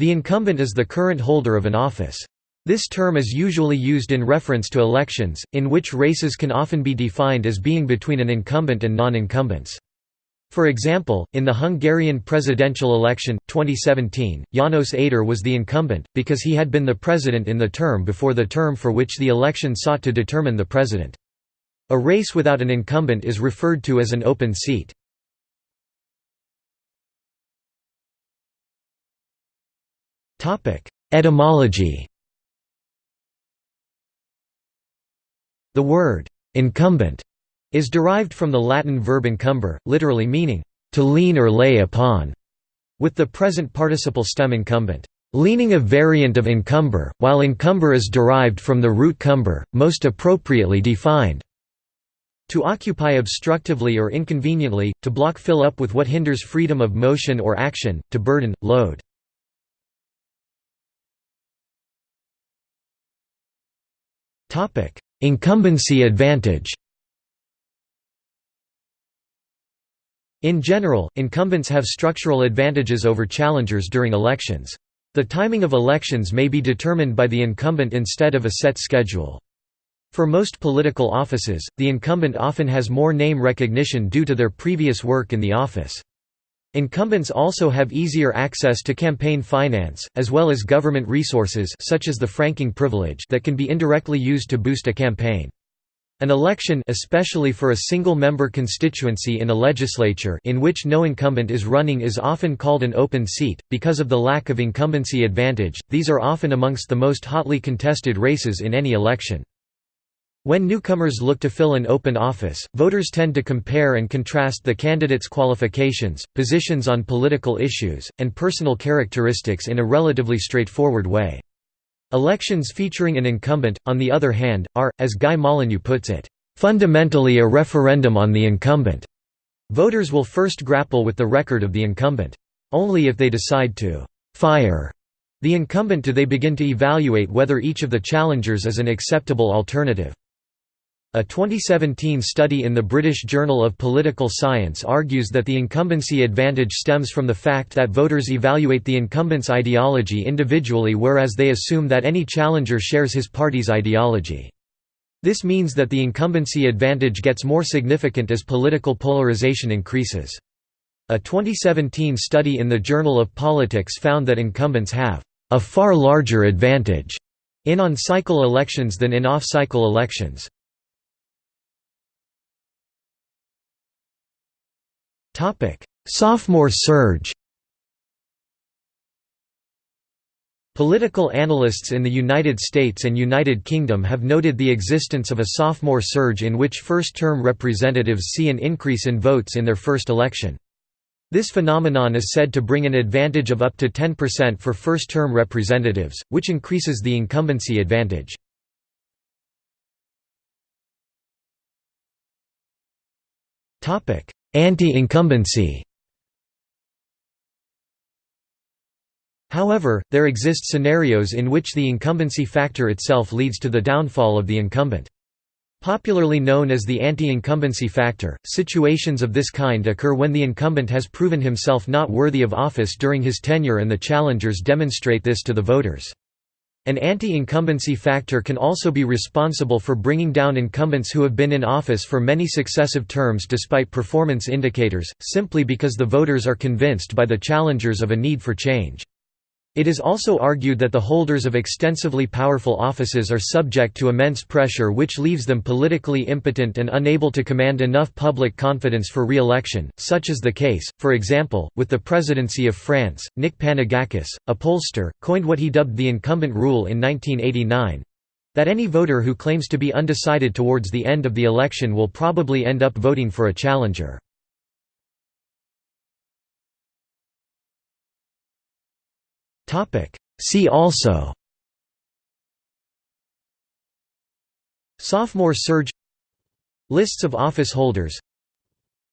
The incumbent is the current holder of an office. This term is usually used in reference to elections, in which races can often be defined as being between an incumbent and non-incumbents. For example, in the Hungarian presidential election, 2017, János Áder was the incumbent, because he had been the president in the term before the term for which the election sought to determine the president. A race without an incumbent is referred to as an open seat. Etymology The word, incumbent, is derived from the Latin verb incumber, literally meaning, to lean or lay upon, with the present participle stem incumbent. Leaning a variant of encumber, while encumber is derived from the root cumber, most appropriately defined. To occupy obstructively or inconveniently, to block fill up with what hinders freedom of motion or action, to burden, load. Incumbency advantage In general, incumbents have structural advantages over challengers during elections. The timing of elections may be determined by the incumbent instead of a set schedule. For most political offices, the incumbent often has more name recognition due to their previous work in the office. Incumbents also have easier access to campaign finance, as well as government resources such as the franking privilege that can be indirectly used to boost a campaign. An election especially for a single-member constituency in a legislature in which no incumbent is running is often called an open seat. Because of the lack of incumbency advantage, these are often amongst the most hotly contested races in any election. When newcomers look to fill an open office, voters tend to compare and contrast the candidate's qualifications, positions on political issues, and personal characteristics in a relatively straightforward way. Elections featuring an incumbent, on the other hand, are, as Guy Molyneux puts it, "...fundamentally a referendum on the incumbent." Voters will first grapple with the record of the incumbent. Only if they decide to «fire» the incumbent do they begin to evaluate whether each of the challengers is an acceptable alternative. A 2017 study in the British Journal of Political Science argues that the incumbency advantage stems from the fact that voters evaluate the incumbent's ideology individually whereas they assume that any challenger shares his party's ideology. This means that the incumbency advantage gets more significant as political polarization increases. A 2017 study in the Journal of Politics found that incumbents have a far larger advantage in on-cycle elections than in off-cycle elections. Sophomore surge Political analysts in the United States and United Kingdom have noted the existence of a sophomore surge in which first-term representatives see an increase in votes in their first election. This phenomenon is said to bring an advantage of up to 10% for first-term representatives, which increases the incumbency advantage. Anti-incumbency However, there exist scenarios in which the incumbency factor itself leads to the downfall of the incumbent. Popularly known as the anti-incumbency factor, situations of this kind occur when the incumbent has proven himself not worthy of office during his tenure and the challengers demonstrate this to the voters. An anti-incumbency factor can also be responsible for bringing down incumbents who have been in office for many successive terms despite performance indicators, simply because the voters are convinced by the challengers of a need for change. It is also argued that the holders of extensively powerful offices are subject to immense pressure which leaves them politically impotent and unable to command enough public confidence for re-election, such is the case, for example, with the presidency of France. Nick Panagakis, a pollster, coined what he dubbed the incumbent rule in 1989 that any voter who claims to be undecided towards the end of the election will probably end up voting for a challenger. See also Sophomore surge Lists of office holders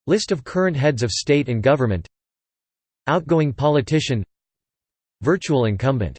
List of current heads of state and government Outgoing politician Virtual incumbent